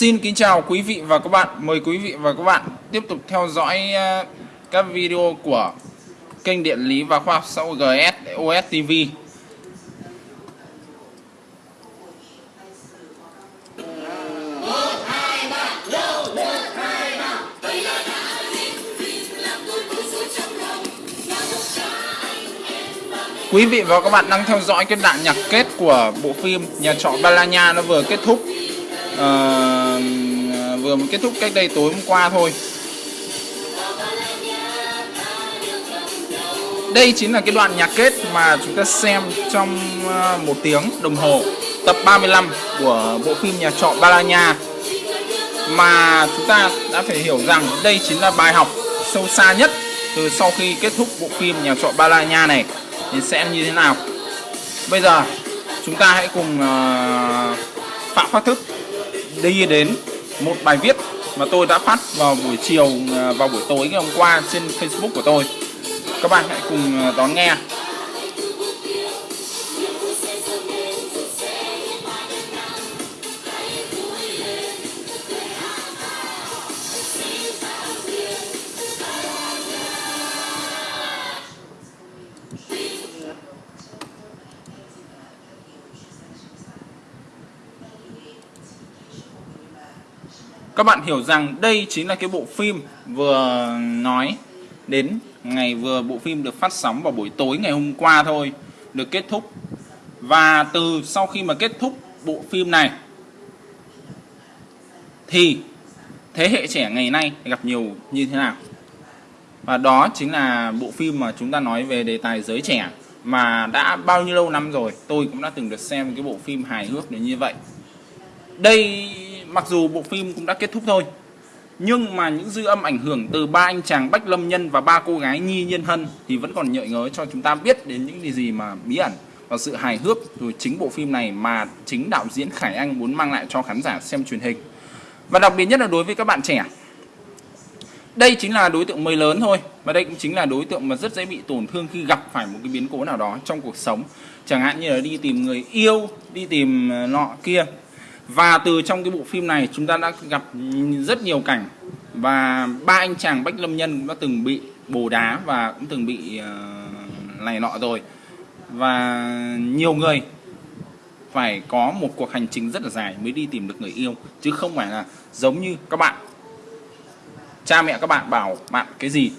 Xin kính chào quý vị và các bạn. Mời quý vị và các bạn tiếp tục theo dõi ờ, các video của kênh Điện lý và Khoa học xã hội GS OS TV. Quý vị và các bạn đang theo dõi cái đoạn nhạc kết của bộ phim Nhà trọ Balanya nó vừa kết thúc uh, vừa mới kết thúc cách đây tối hôm qua thôi. Đây chính là cái đoạn nhạc kết mà chúng ta xem trong ờ, một tiếng đồng hồ tập 35 của bộ phim Nhà trọ Balanya. Mà chúng ta đã phải hiểu rằng đây chính là bài học sâu xa nhất từ sau khi kết thúc bộ phim Nhà trọ Balanya này. Thì sẽ như thế nào? Bây giờ chúng ta hãy cùng uh, phạm phát thức đi đến một bài viết mà tôi đã phát vào buổi chiều à, vào buổi tối ngày hôm qua trên Facebook của tôi. Các bạn hãy cùng à, đón nghe. Các bạn hiểu rằng đây chính là cái bộ phim vừa nói đến ngày vừa bộ phim được phát sóng vào buổi tối ngày hôm qua thôi, được kết thúc. Và từ sau khi mà kết thúc bộ phim này, thì thế hệ trẻ ngày nay gặp nhiều như thế nào? Và đó chính là bộ phim mà chúng ta nói về đề tài giới trẻ mà đã bao nhiêu lâu năm rồi, tôi cũng đã từng được xem cái bộ phim hài hước đến như vậy. Đây mặc dù bộ phim cũng đã kết thúc thôi nhưng mà những dư âm ảnh hưởng từ ba anh chàng Bách Lâm Nhân và ba cô gái Nhi Nhân Hân thì vẫn còn nhợi ngớ cho chúng ta biết đến những gì mà bí ẩn và sự hài hước rồi chính bộ phim này mà chính đạo diễn Khải Anh muốn mang lại cho khán giả xem truyền hình. Và đặc biệt nhất là đối với các bạn trẻ. Đây chính là đối tượng mới lớn thôi và đây cũng chính là đối tượng mà rất dễ bị tổn thương khi gặp phải một cái biến cố nào đó trong cuộc sống. Chẳng hạn như là đi tìm người yêu, đi tìm ờ, nọ kia và từ trong cái bộ phim này chúng ta đã gặp rất nhiều cảnh. Và ba anh chàng Bách Lâm Nhân cũng đã từng bị bồ đá và cũng từng bị uh, này nọ rồi. Và nhiều người phải có một cuộc hành trình rất là dài mới đi tìm được người yêu chứ không phải là giống như các bạn. Cha mẹ các bạn bảo bạn cái gì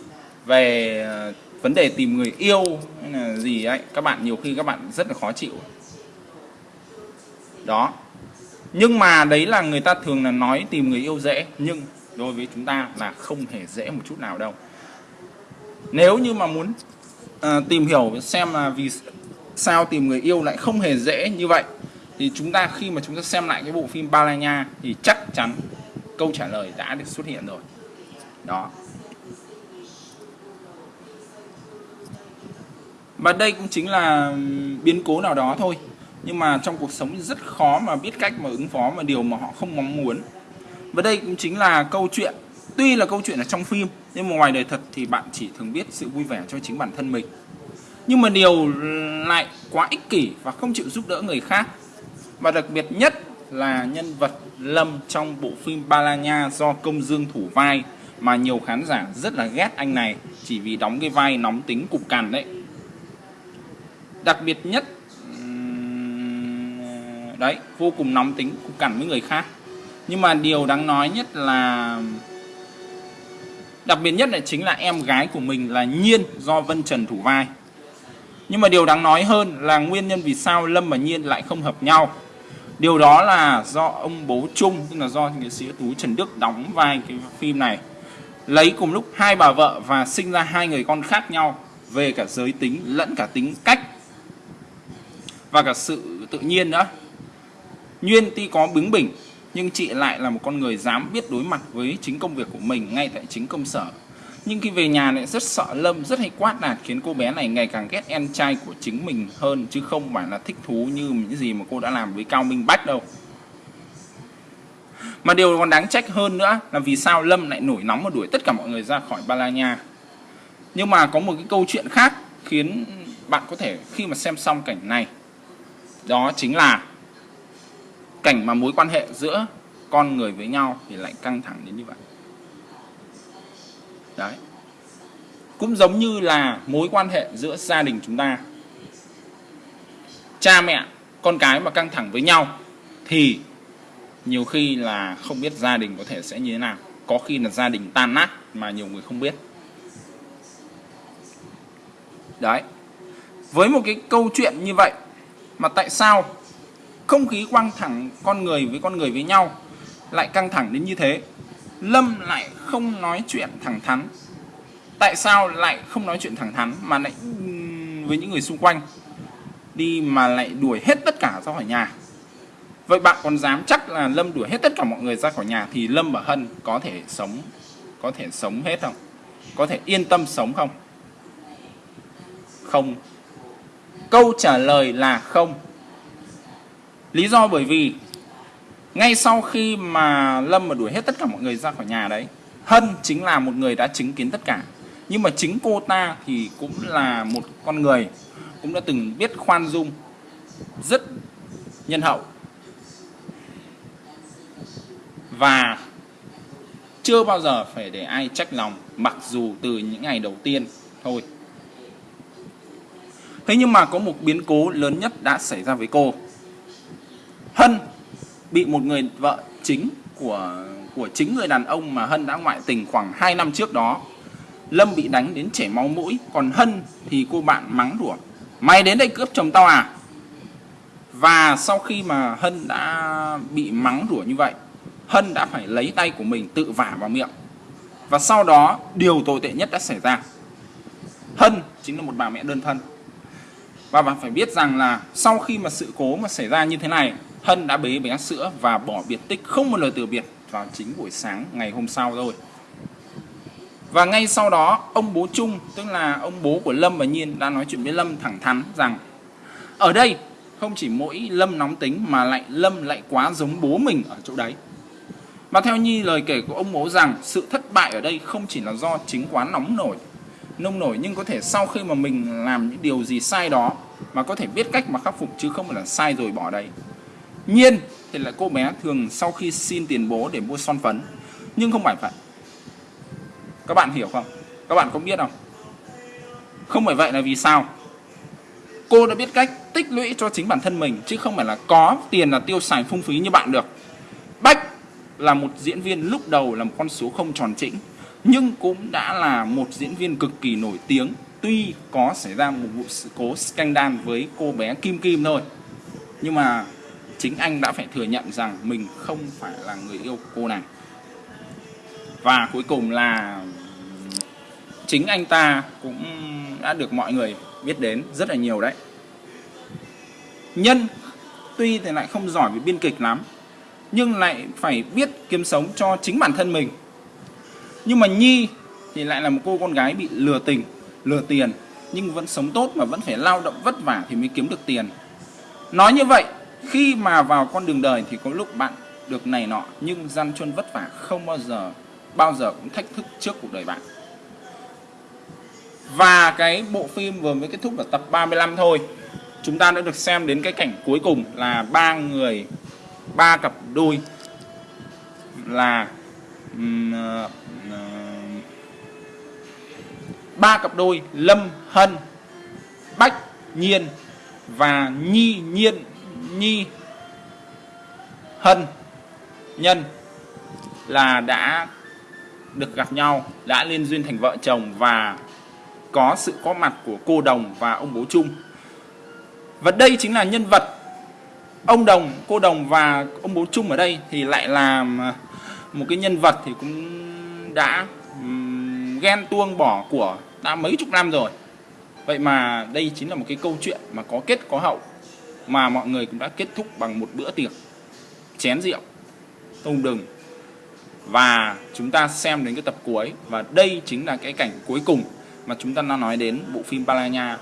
về ờ, vấn đề tìm người yêu hay là gì ấy các bạn nhiều khi các bạn rất là khó chịu. Đó nhưng mà đấy là người ta thường là nói tìm người yêu dễ nhưng đối với chúng ta là không hề dễ một chút nào đâu. Nếu như mà muốn uh, tìm hiểu xem là vì sao tìm người yêu lại không hề dễ như vậy thì chúng ta khi mà chúng ta xem lại cái bộ phim Balanya thì chắc chắn câu trả lời đã được xuất hiện rồi. Đó. Và đây cũng chính là biến cố nào đó thôi nhưng mà trong cuộc sống rất khó mà biết cách mà ứng phó mà điều mà họ không mong muốn. Và đây cũng chính là câu chuyện, tuy là câu chuyện ở trong phim, nhưng mà ngoài đời thật thì bạn chỉ thường biết sự vui vẻ cho chính bản thân mình. Nhưng mà điều lại quá ích kỷ và không chịu giúp đỡ người khác, và đặc biệt nhất là nhân vật Lâm trong bộ phim Balanya do Công Dương thủ vai mà nhiều khán giả rất là ghét anh này, chỉ vì đóng cái vai nóng tính cục cằn đấy. Đặc biệt nhất đấy, vô cùng nóng tính, cũng cằn với người khác. Nhưng mà điều đáng nói nhất là, đặc biệt nhất là chính là em gái của mình là Nhiên do Vân Trần thủ vai. Nhưng mà điều đáng nói hơn là nguyên nhân vì sao Lâm và Nhiên lại không hợp nhau. Điều đó là do ông bố Trung, tức là do nghệ sĩ Tú Trần Đức đóng vai cái phim này, lấy cùng lúc hai bà vợ và sinh ra hai người con khác nhau về cả giới tính lẫn cả tính cách và cả sự tự nhiên nữa. Nguyên tuy có bướng bỉnh nhưng chị lại là một con người dám biết đối mặt với chính công việc của mình ngay tại chính công sở. Nhưng khi về nhà lại rất sợ Lâm, rất hay quát nạt khiến cô bé này ngày càng ghét em trai của chính mình hơn chứ không phải là thích thú như những gì mà cô đã làm với Cao Minh Bách đâu. Mà điều còn đáng trách hơn nữa là vì sao Lâm lại nổi nóng và đuổi tất cả mọi người ra khỏi Ba La Nha. Nhưng mà có một cái câu chuyện khác khiến bạn có thể khi mà xem xong cảnh này đó chính là cảnh mà mối quan hệ giữa con người với nhau thì lại căng thẳng đến như vậy. Đấy. Cũng giống như là mối quan hệ giữa gia đình chúng ta. Cha mẹ, con cái mà căng thẳng với nhau thì nhiều khi là không biết gia đình có thể sẽ như thế nào. Có khi là gia đình tan nát mà nhiều người không biết. Đấy. Với một cái câu chuyện như vậy, mà tại sao không khí quăng thẳng con người với con người với nhau lại căng thẳng đến như thế. Lâm lại không nói chuyện thẳng thắn. Tại sao lại không nói chuyện thẳng thắn mà lại với những người xung quanh? Đi mà lại đuổi hết tất cả ra khỏi nhà. Vậy bạn còn dám chắc là lâm đuổi hết tất cả mọi người ra khỏi nhà thì lâm và hân có thể sống, có thể sống hết không? Có thể yên tâm sống không? Không. Câu trả lời là không lý do bởi vì ngay sau khi mà lâm mà đuổi hết tất cả mọi người ra khỏi nhà đấy, hân chính là một người đã chứng kiến tất cả. Nhưng mà chính cô ta thì cũng là một con người, cũng đã từng biết khoan dung rất nhân hậu. Và chưa bao giờ phải để ai trách lòng, mặc dù từ những ngày đầu tiên thôi. Thế nhưng mà có một biến cố lớn nhất đã xảy ra với cô hân bị một người vợ chính của của chính người đàn ông mà hân đã ngoại tình khoảng 2 năm trước đó. Lâm bị đánh đến chảy máu mũi, còn hân thì cô bạn mắng đùa mày đến đây cướp chồng tao à? Và sau khi mà hân đã bị mắng đùa như vậy, hân đã phải lấy tay của mình tự vả vào miệng. Và sau đó, điều tồi tệ nhất đã xảy ra. Hân chính là một bà mẹ đơn thân. Và bạn phải biết rằng là sau khi mà sự cố mà xảy ra như thế này hân đã bế bé sữa và bỏ biệt tích không một lời từ biệt vào chính buổi sáng ngày hôm sau rồi và ngay sau đó ông bố Trung tức là ông bố của Lâm và Nhiên đã nói chuyện với Lâm thẳng thắn rằng ở đây không chỉ mỗi Lâm nóng tính mà lại Lâm lại quá giống bố mình ở chỗ đấy. Và theo Nhi lời kể của ông bố rằng sự thất bại ở đây không chỉ là do chính quá nóng nổi, nông nổi nhưng có thể sau khi mà mình làm những điều gì sai đó mà có thể biết cách mà khắc phục chứ không phải là sai rồi bỏ đây. Nhiên, thì là cô bé thường sau khi xin tiền bố để mua son phấn. Nhưng không phải vậy. Các bạn hiểu không? Các bạn có biết không? Không phải vậy là vì sao? Cô đã biết cách tích lũy cho chính bản thân mình, chứ không phải là có tiền là tiêu xài phung phí như bạn được. Bách là một diễn viên lúc đầu là một con số không tròn chỉnh nhưng cũng đã là một diễn viên cực kỳ nổi tiếng, tuy có xảy ra một vụ sự cố scandal với cô bé Kim Kim thôi. Nhưng mà chính anh đã phải thừa nhận rằng mình không phải là người yêu cô nàng. Và cuối cùng là chính anh ta cũng đã được mọi người biết đến rất là nhiều đấy. Nhân tuy thì lại không giỏi về biên kịch lắm, nhưng lại phải biết kiếm sống cho chính bản thân mình. Nhưng mà nhi thì lại là một cô con gái bị lừa tình, lừa tiền, nhưng vẫn sống tốt mà vẫn phải lao động vất vả thì mới kiếm được tiền. Nói như vậy khi mà vào con đường đời thì có lúc bạn được này nọ, nhưng gian truân vất vả không bao giờ bao giờ cũng thách thức trước cuộc đời bạn. Và cái bộ phim vừa mới kết thúc ở tập 35 thôi, chúng ta đã được xem đến cái cảnh cuối cùng là ba người, ba cặp đôi là ờ, ờ, ba cặp đôi lâm, hân, bách, nhiên và nhi nhiên nhi hân nhân là đã được gặp nhau đã liên duyên thành vợ chồng và có sự có mặt của cô Đồng và ông bố Chung. Và đây chính là nhân vật ông Đồng, cô Đồng và ông bố Chung ở đây thì lại là ờ, một cái nhân vật thì cũng đã ghen tuông bỏ của đã mấy chục năm rồi. Vậy mà đây chính là một cái câu chuyện mà có kết có hậu mà mọi người cũng đã kết thúc bằng một bữa tiệc, chén rượu tôm đừng. Và chúng ta xem đến cái tập cuối, và đây chính là cái cảnh cuối cùng mà chúng ta đang nói đến bộ phim Palanya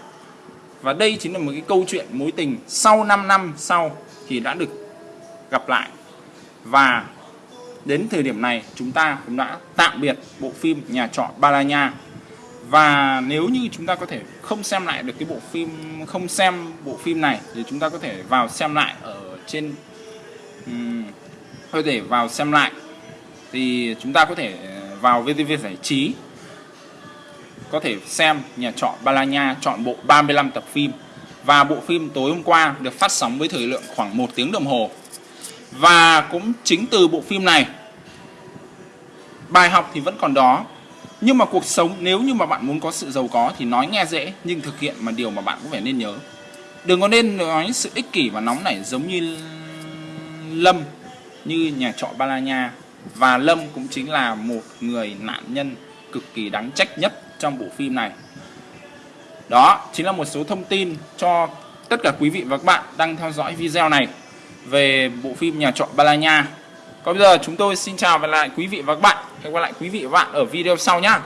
và đây chính là một cái câu chuyện mối tình sau 5 năm sau thì đã được gặp lại. Và đến thời điểm này, chúng ta cũng đã tạm biệt bộ phim nhà trọ Balanya và nếu như chúng ta có thể không xem lại được cái bộ phim không xem bộ phim này thì chúng ta có thể vào xem lại ở trên um, có thể vào xem lại thì chúng ta có thể ờ, vào VTV giải trí có thể xem nhà trọ Balanya chọn bộ 35 tập phim. Và bộ phim tối hôm qua được phát sóng với thời lượng khoảng 1 tiếng đồng hồ. Và cũng chính từ bộ phim này bài học thì vẫn còn đó nhưng mà cuộc sống, nếu như mà bạn muốn có sự giàu có thì nói nghe dễ, nhưng thực hiện mà điều mà bạn cũng phải nên nhớ. Đừng có nên nói sự ích kỷ và nóng nảy giống như Lâm, như nhà trọ Balanya và Lâm cũng chính là một người nạn nhân cực kỳ đáng trách nhất trong bộ phim này. Đó chính là một số thông tin cho tất cả quý vị và các bạn đang theo dõi video này về bộ phim nhà trọ Balanya còn bây giờ chúng tôi xin chào và lại quý vị và các bạn hẹn gặp lại quý vị và bạn ở video sau nhé